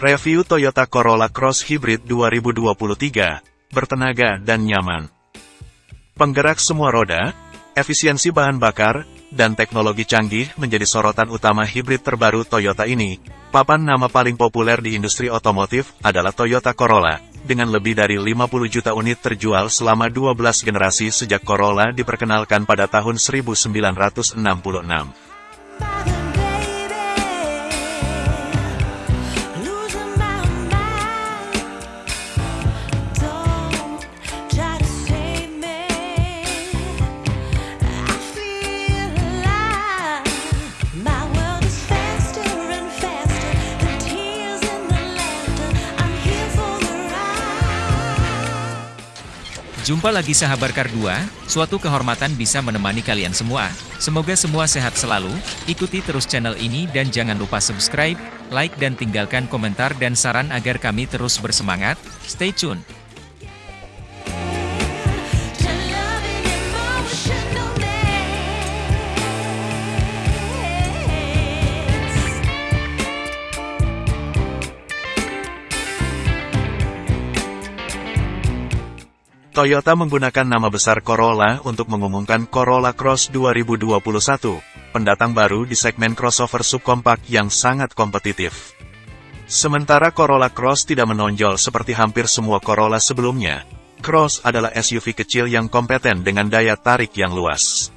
Review Toyota Corolla Cross Hybrid 2023, bertenaga dan nyaman. Penggerak semua roda, efisiensi bahan bakar, dan teknologi canggih menjadi sorotan utama hybrid terbaru Toyota ini. Papan nama paling populer di industri otomotif adalah Toyota Corolla, dengan lebih dari 50 juta unit terjual selama 12 generasi sejak Corolla diperkenalkan pada tahun 1966. Jumpa lagi sahabat Kar 2, suatu kehormatan bisa menemani kalian semua. Semoga semua sehat selalu, ikuti terus channel ini dan jangan lupa subscribe, like dan tinggalkan komentar dan saran agar kami terus bersemangat. Stay tune! Toyota menggunakan nama besar Corolla untuk mengumumkan Corolla Cross 2021, pendatang baru di segmen crossover subkompak yang sangat kompetitif. Sementara Corolla Cross tidak menonjol seperti hampir semua Corolla sebelumnya, Cross adalah SUV kecil yang kompeten dengan daya tarik yang luas.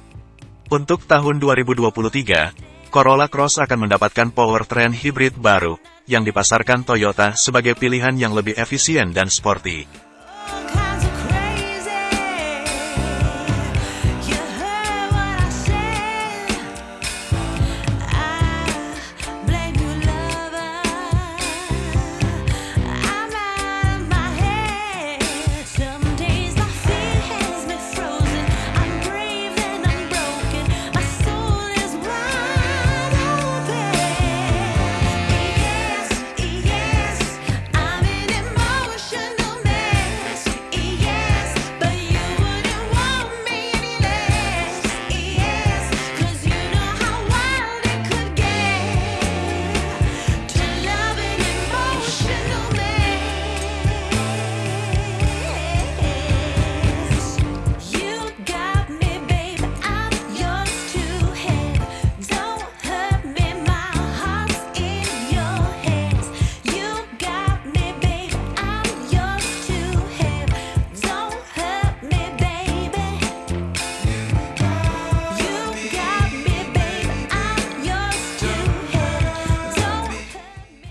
Untuk tahun 2023, Corolla Cross akan mendapatkan powertrain hybrid baru, yang dipasarkan Toyota sebagai pilihan yang lebih efisien dan sporty.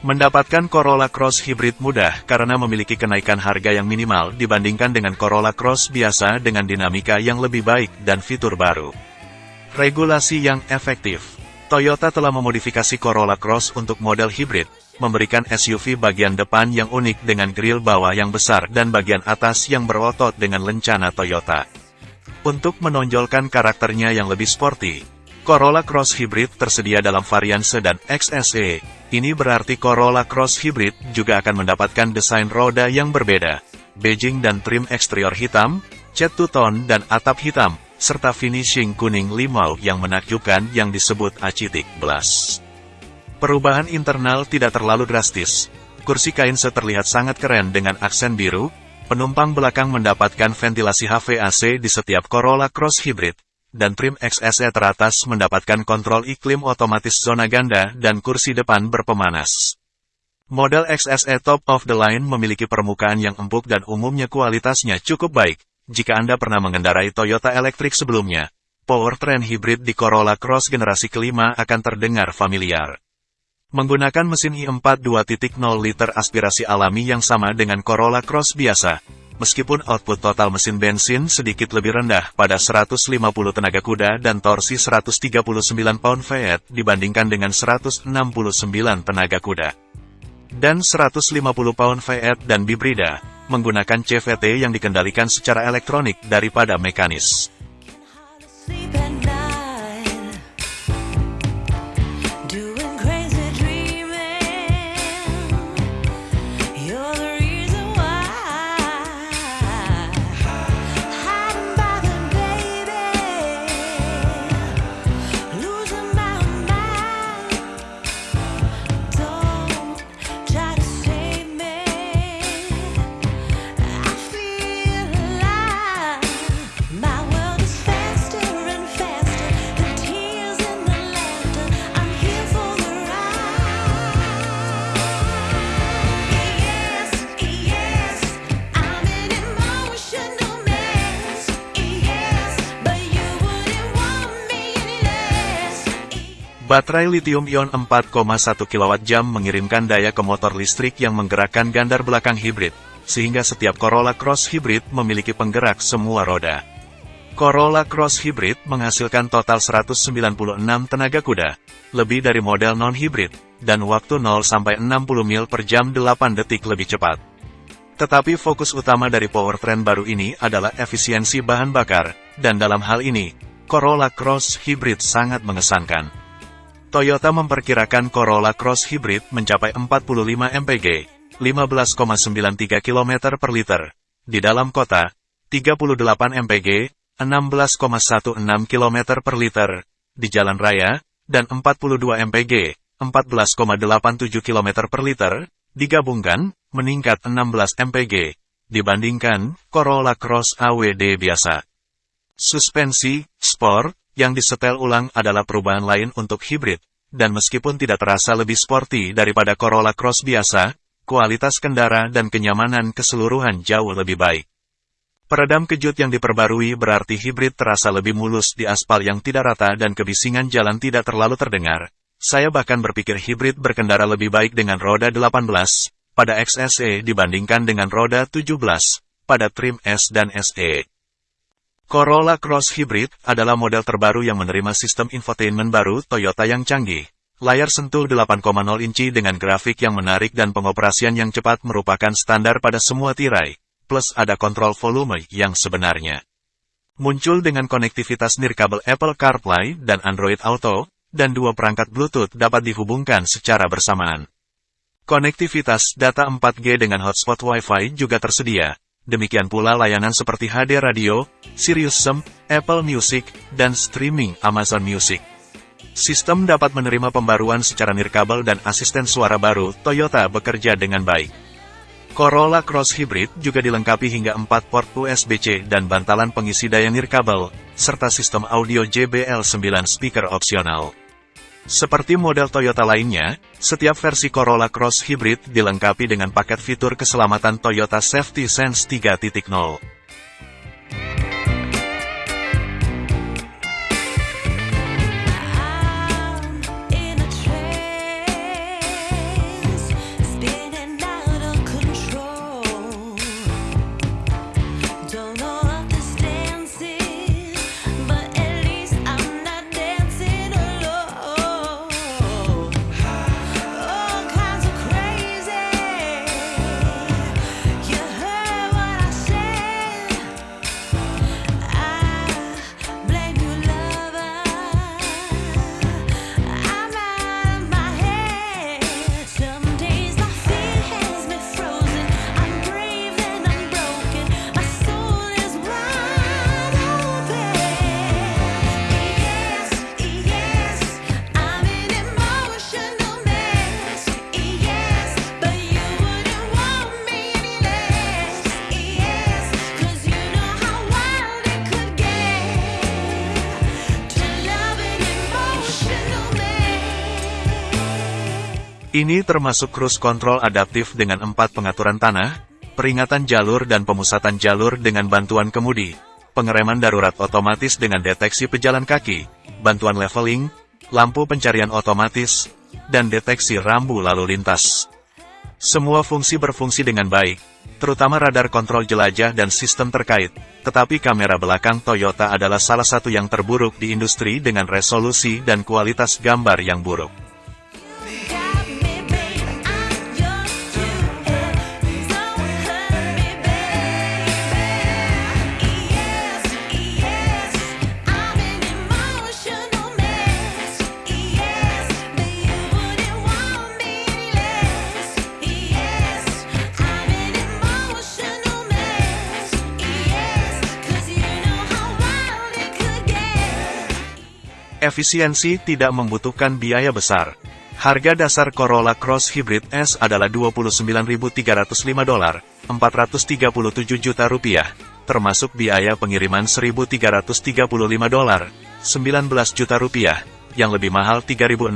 Mendapatkan Corolla Cross Hybrid mudah karena memiliki kenaikan harga yang minimal dibandingkan dengan Corolla Cross biasa dengan dinamika yang lebih baik dan fitur baru. Regulasi yang efektif Toyota telah memodifikasi Corolla Cross untuk model hybrid, memberikan SUV bagian depan yang unik dengan grill bawah yang besar dan bagian atas yang berotot dengan lencana Toyota. Untuk menonjolkan karakternya yang lebih sporty, Corolla Cross Hybrid tersedia dalam varian sedan XSE, ini berarti Corolla Cross Hybrid juga akan mendapatkan desain roda yang berbeda. Beijing dan trim eksterior hitam, cat two-tone dan atap hitam, serta finishing kuning limau yang menakjubkan yang disebut acitic Blast. Perubahan internal tidak terlalu drastis. Kursi kain terlihat sangat keren dengan aksen biru, penumpang belakang mendapatkan ventilasi HVAC di setiap Corolla Cross Hybrid, dan trim XSE teratas mendapatkan kontrol iklim otomatis zona ganda dan kursi depan berpemanas. Model XSE top of the line memiliki permukaan yang empuk dan umumnya kualitasnya cukup baik. Jika Anda pernah mengendarai Toyota elektrik sebelumnya, powertrain hybrid di Corolla Cross generasi kelima akan terdengar familiar. Menggunakan mesin i4 2.0 liter aspirasi alami yang sama dengan Corolla Cross biasa, Meskipun output total mesin bensin sedikit lebih rendah pada 150 tenaga kuda dan torsi 139 pound-feet dibandingkan dengan 169 tenaga kuda. Dan 150 pound-feet dan bibrida, menggunakan CVT yang dikendalikan secara elektronik daripada mekanis. Baterai lithium-ion 4,1 kWh mengirimkan daya ke motor listrik yang menggerakkan gandar belakang hibrid, sehingga setiap Corolla Cross Hybrid memiliki penggerak semua roda. Corolla Cross Hybrid menghasilkan total 196 tenaga kuda, lebih dari model non-hybrid, dan waktu 0-60 mil per jam 8 detik lebih cepat. Tetapi fokus utama dari powertrain baru ini adalah efisiensi bahan bakar, dan dalam hal ini, Corolla Cross Hybrid sangat mengesankan. Toyota memperkirakan Corolla Cross Hybrid mencapai 45 mpg, 15,93 km per liter. Di dalam kota, 38 mpg, 16,16 km per liter. Di jalan raya, dan 42 mpg, 14,87 km per liter, digabungkan, meningkat 16 mpg, dibandingkan Corolla Cross AWD biasa. Suspensi, sport, yang disetel ulang adalah perubahan lain untuk hibrid, dan meskipun tidak terasa lebih sporty daripada Corolla Cross biasa, kualitas kendara dan kenyamanan keseluruhan jauh lebih baik. Peredam kejut yang diperbarui berarti hibrid terasa lebih mulus di aspal yang tidak rata dan kebisingan jalan tidak terlalu terdengar. Saya bahkan berpikir hibrid berkendara lebih baik dengan roda 18 pada XSE dibandingkan dengan roda 17 pada trim S dan SE. Corolla Cross Hybrid adalah model terbaru yang menerima sistem infotainment baru Toyota yang canggih. Layar sentuh 8,0 inci dengan grafik yang menarik dan pengoperasian yang cepat merupakan standar pada semua tirai, plus ada kontrol volume yang sebenarnya. Muncul dengan konektivitas nirkabel Apple CarPlay dan Android Auto, dan dua perangkat Bluetooth dapat dihubungkan secara bersamaan. Konektivitas data 4G dengan hotspot Wi-Fi juga tersedia, Demikian pula layanan seperti HD Radio, Sirius SEM, Apple Music, dan streaming Amazon Music. Sistem dapat menerima pembaruan secara nirkabel dan asisten suara baru, Toyota bekerja dengan baik. Corolla Cross Hybrid juga dilengkapi hingga 4 port USB-C dan bantalan pengisi daya nirkabel, serta sistem audio JBL 9 speaker opsional. Seperti model Toyota lainnya, setiap versi Corolla Cross Hybrid dilengkapi dengan paket fitur keselamatan Toyota Safety Sense 3.0. Ini termasuk cruise control adaptif dengan empat pengaturan tanah, peringatan jalur dan pemusatan jalur dengan bantuan kemudi, pengereman darurat otomatis dengan deteksi pejalan kaki, bantuan leveling, lampu pencarian otomatis, dan deteksi rambu lalu lintas. Semua fungsi berfungsi dengan baik, terutama radar kontrol jelajah dan sistem terkait, tetapi kamera belakang Toyota adalah salah satu yang terburuk di industri dengan resolusi dan kualitas gambar yang buruk. Efisiensi tidak membutuhkan biaya besar. Harga dasar Corolla Cross Hybrid S adalah 29.305 dolar, 437 juta rupiah, termasuk biaya pengiriman 1.335 dolar, 19 juta rupiah, yang lebih mahal 3.610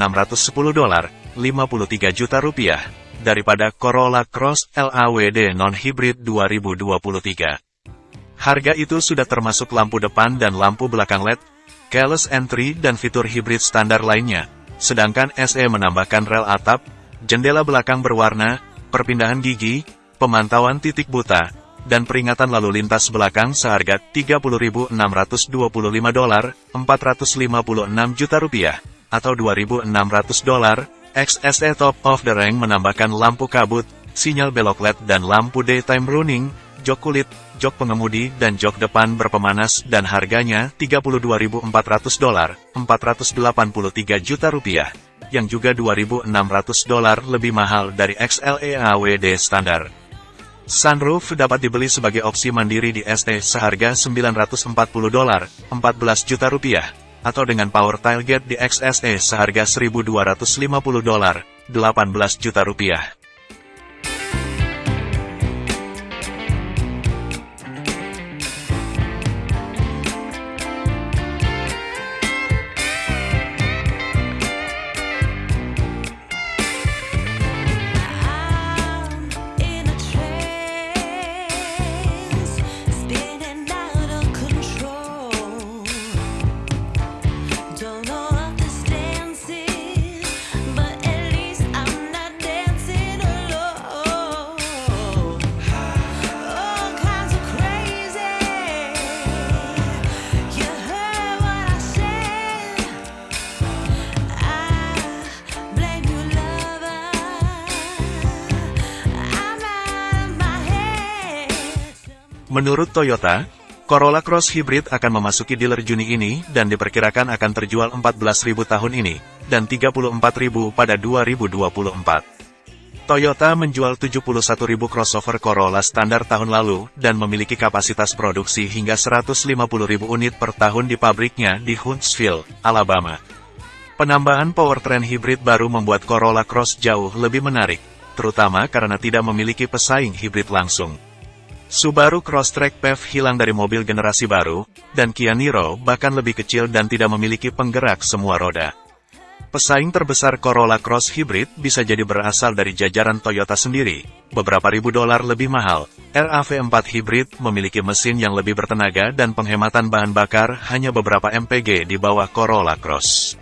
dolar, 53 juta rupiah, daripada Corolla Cross LAWD non-hybrid 2023. Harga itu sudah termasuk lampu depan dan lampu belakang LED, keyless entry dan fitur hibrid standar lainnya. sedangkan SE menambahkan rel atap, jendela belakang berwarna, perpindahan gigi, pemantauan titik buta, dan peringatan lalu lintas belakang seharga 30.625 dolar, 456 juta rupiah, atau 2.600 dolar. XSE Top of the Rank menambahkan lampu kabut, sinyal belok LED dan lampu daytime running, jok kulit, jok pengemudi dan jok depan berpemanas dan harganya 32.400 dolar, 483 juta rupiah, yang juga 2.600 dolar lebih mahal dari XLE AWD standar. Sunroof dapat dibeli sebagai opsi mandiri di ST seharga 940 dolar, 14 juta rupiah, atau dengan power tailgate di XSE seharga 1250 dolar, 18 juta rupiah. Menurut Toyota, Corolla Cross Hybrid akan memasuki dealer Juni ini dan diperkirakan akan terjual 14.000 tahun ini, dan 34.000 pada 2024. Toyota menjual 71.000 crossover Corolla standar tahun lalu dan memiliki kapasitas produksi hingga 150.000 unit per tahun di pabriknya di Huntsville, Alabama. Penambahan powertrain hybrid baru membuat Corolla Cross jauh lebih menarik, terutama karena tidak memiliki pesaing hybrid langsung. Subaru Crosstrek PHEV hilang dari mobil generasi baru, dan Kia Niro bahkan lebih kecil dan tidak memiliki penggerak semua roda. Pesaing terbesar Corolla Cross Hybrid bisa jadi berasal dari jajaran Toyota sendiri, beberapa ribu dolar lebih mahal. RAV4 Hybrid memiliki mesin yang lebih bertenaga dan penghematan bahan bakar hanya beberapa MPG di bawah Corolla Cross.